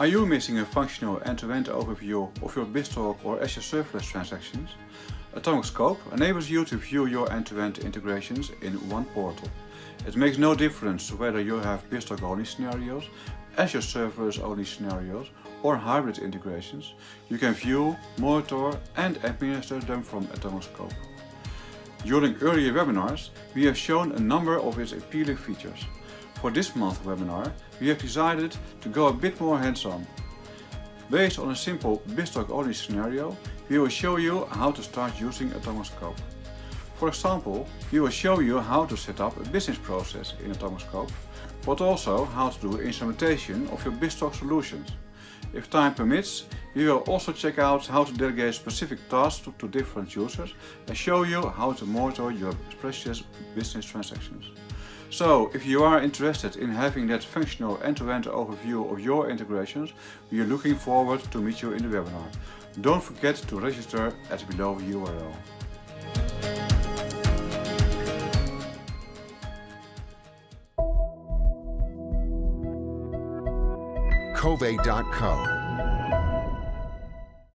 Are you missing a functional end-to-end -end overview of your BizTalk or Azure Serverless transactions? Atomic Scope enables you to view your end-to-end -end integrations in one portal. It makes no difference whether you have BizTalk only scenarios, Azure Serverless only scenarios or hybrid integrations. You can view, monitor and administer them from Atomic Scope. During earlier webinars, we have shown a number of its appealing features. For this month's webinar, we have decided to go a bit more hands-on. Based on a simple BizTalk only scenario, we will show you how to start using a Scope. For example, we will show you how to set up a business process in a Scope, but also how to do instrumentation of your BizTalk solutions. If time permits, we will also check out how to delegate specific tasks to, to different users and show you how to monitor your precious business transactions. So, if you are interested in having that functional end-to-end -end overview of your integrations, we are looking forward to meet you in the webinar. Don't forget to register at below URL. Kovai.co